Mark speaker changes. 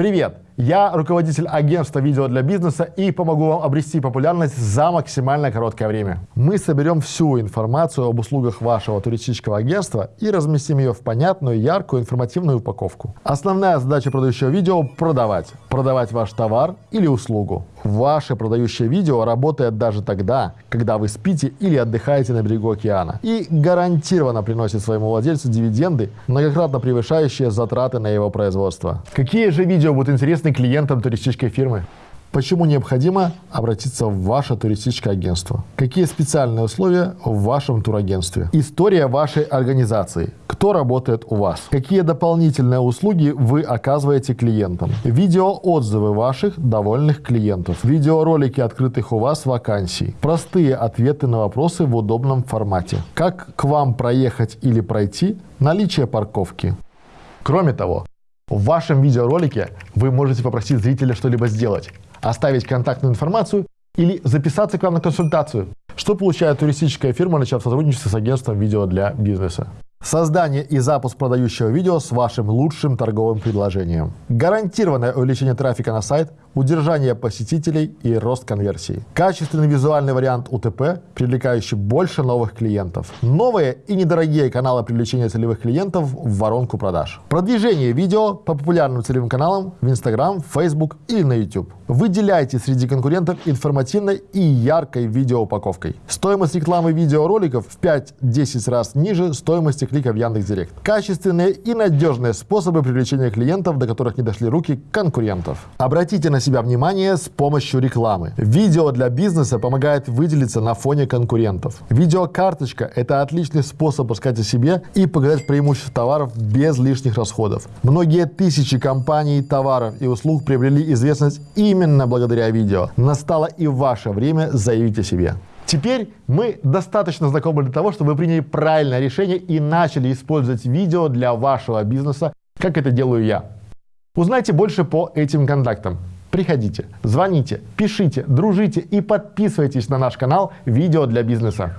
Speaker 1: Привет! Я руководитель агентства видео для бизнеса и помогу вам обрести популярность за максимально короткое время. Мы соберем всю информацию об услугах вашего туристического агентства и разместим ее в понятную, яркую, информативную упаковку. Основная задача продающего видео – продавать. Продавать ваш товар или услугу. Ваше продающее видео работает даже тогда, когда вы спите или отдыхаете на берегу океана. И гарантированно приносит своему владельцу дивиденды, многократно превышающие затраты на его производство. Какие же видео будут интересны клиентам туристической фирмы? Почему необходимо обратиться в ваше туристическое агентство? Какие специальные условия в вашем турагентстве? История вашей организации. Кто работает у вас? Какие дополнительные услуги вы оказываете клиентам? Видеоотзывы ваших довольных клиентов. Видеоролики открытых у вас вакансий. Простые ответы на вопросы в удобном формате. Как к вам проехать или пройти? Наличие парковки. Кроме того, в вашем видеоролике вы можете попросить зрителя что-либо сделать оставить контактную информацию или записаться к вам на консультацию. Что получает туристическая фирма, начав сотрудничество с агентством видео для бизнеса? Создание и запуск продающего видео с вашим лучшим торговым предложением. Гарантированное увеличение трафика на сайт, удержание посетителей и рост конверсии. Качественный визуальный вариант УТП, привлекающий больше новых клиентов. Новые и недорогие каналы привлечения целевых клиентов в воронку продаж. Продвижение видео по популярным целевым каналам в Instagram, Facebook или на YouTube. Выделяйте среди конкурентов информативной и яркой видеоупаковкой. Стоимость рекламы видеороликов в 5-10 раз ниже стоимости клика в Яндекс.Директ. Качественные и надежные способы привлечения клиентов, до которых не дошли руки конкурентов. Обратите на себя внимание с помощью рекламы. Видео для бизнеса помогает выделиться на фоне конкурентов. Видеокарточка – это отличный способ рассказать о себе и показать преимущества товаров без лишних расходов. Многие тысячи компаний, товаров и услуг приобрели известность именно благодаря видео. Настало и ваше время заявить о себе. Теперь мы достаточно знакомы для того, чтобы вы приняли правильное решение и начали использовать видео для вашего бизнеса, как это делаю я. Узнайте больше по этим контактам. Приходите, звоните, пишите, дружите и подписывайтесь на наш канал «Видео для бизнеса».